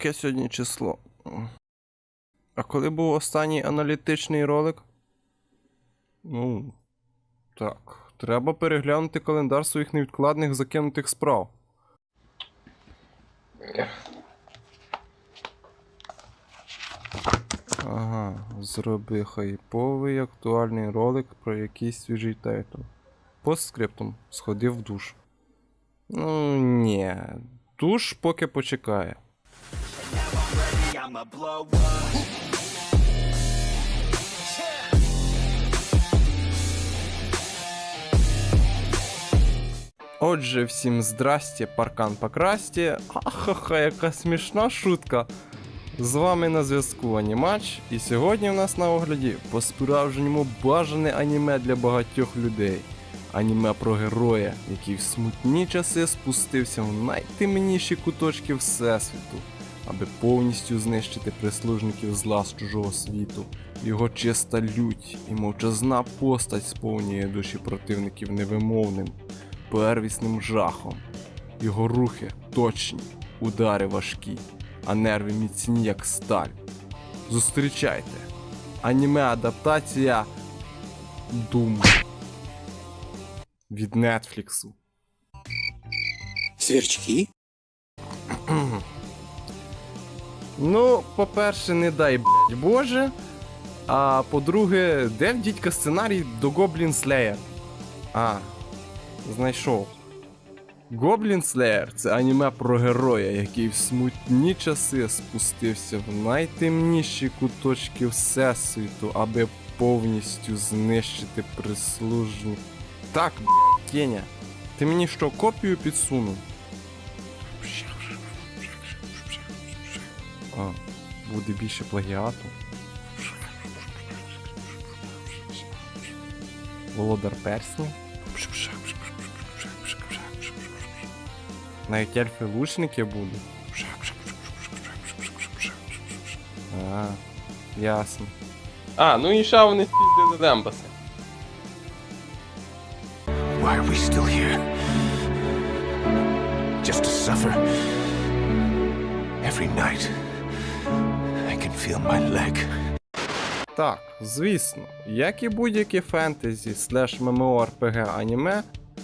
Яке сьогодні число? А коли був останній аналітичний ролик? Ну. Так. Треба переглянути календар своїх невідкладних закинутих справ. Ага, зроби хайповий актуальний ролик про якийсь свіжий тайтл. Постскриптум сходив в душ. Ну, ні. Душ поки почекає. I'ma blow up. Отже, всім здрасте, паркан покрасті. Ахаха, яка смішна шутка. З вами на зв'язку Анімач, і сьогодні в нас на огляді по-справжньому бажане аніме для багатьох людей. Аніме про героя, який в смутні часи спустився в найтемніші куточки Всесвіту, аби повністю знищити прислужників зла з чужого світу. Його чиста лють і мовчазна постать сповнює душі противників невимовним, первісним жахом. Його рухи точні, удари важкі, а нерви міцні, як сталь. Зустрічайте! Аніме адаптація Doom від Нетфліксу. Сверчки? Ну, по-перше, не дай блядь, Боже. А по-друге, де в дідька сценарій до Goblin Slayer? А, знайшов. Goblin Slayer це аніме про героя, який в смутні часи спустився в найтемніші куточки Всесвіту, аби повністю знищити прислужні. Так, блядь, Кеня, ти мені що, копію підсунув? Буде більше плагіату. Володар персні. Навіть ельфи лучники будуть. А, ясно. А, ну і ще вони спіздили демпаси. Why are we still here? Just to suffer? Every night, feel my leg. Так, звісно, як і будь-яке фентезі слеш ММО-РПГ аніме,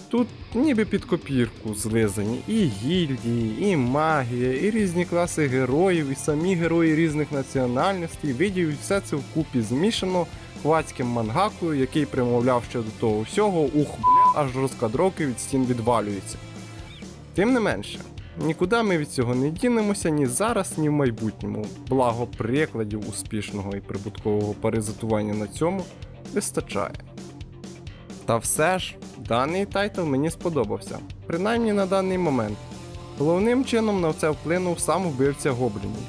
тут ніби під копірку злизані і гільдії, і магія, і різні класи героїв, і самі герої різних національностей, видів, і все це вкупі змішано хвацьким мангакою, який примовляв ще до того всього, ух, бля, аж розкадровки від стін відвалюються. Тим не менше, нікуди ми від цього не дінемося ні зараз, ні в майбутньому. Благо прикладів успішного і прибуткового паразитування на цьому вистачає. Та все ж, даний тайтл мені сподобався, принаймні на даний момент. Головним чином на це вплинув сам вбивця гоблінів.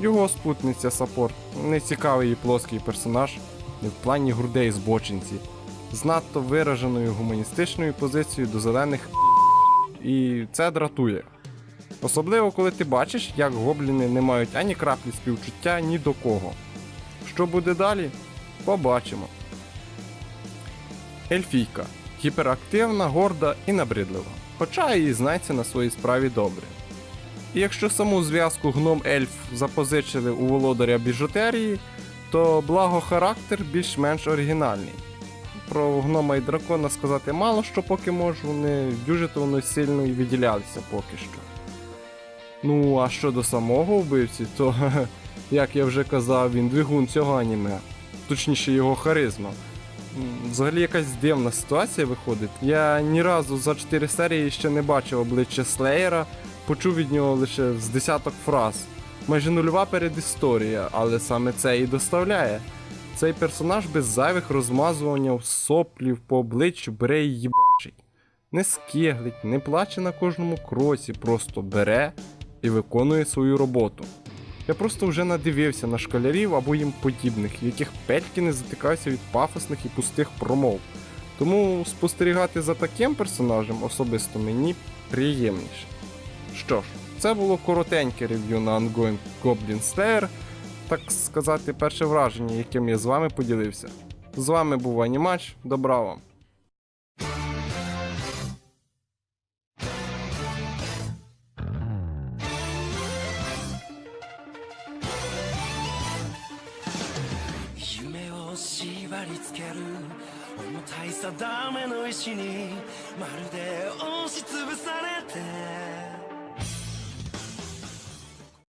Його спутниця Саппорт нецікавий і плоский персонаж, не в плані грудей збочинці, з надто вираженою гуманістичною позицією до зелених і це дратує. Особливо, коли ти бачиш, як гобліни не мають ані краплі співчуття ні до кого. Що буде далі? Побачимо. Ельфійка гіперактивна, горда і набридлива, хоча і знається на своїй справі добре. І якщо саму зв'язку гном ельф запозичили у володаря біжутерії, то благо характер більш-менш оригінальний. Про гнома і дракона сказати мало що поки можу, вони дуже то сильно і виділялися поки що. Ну, а щодо самого вбивці, то, як я вже казав, він двигун цього аніме, точніше його харизма. Взагалі якась дивна ситуація виходить. Я ні разу за 4 серії ще не бачив обличчя Слеєра, почув від нього лише з десяток фраз. Майже нульова передісторія, але саме це і доставляє. Цей персонаж без зайвих розмазувань соплів по обличчю бере і їбачить. Не скиглить, не плаче на кожному кроці, просто бере і виконує свою роботу. Я просто вже надивився на школярів або їм подібних, яких пельки не затикаються від пафосних і пустих промов. Тому спостерігати за таким персонажем особисто мені приємніше. Що ж, це було коротеньке рев'ю на Ongoing Goblin Slayer, так сказати, перше враження, яким я з вами поділився. З вами був Анімач, добра вам! 縛り付ける重たい定めの石にまるで押しつぶされて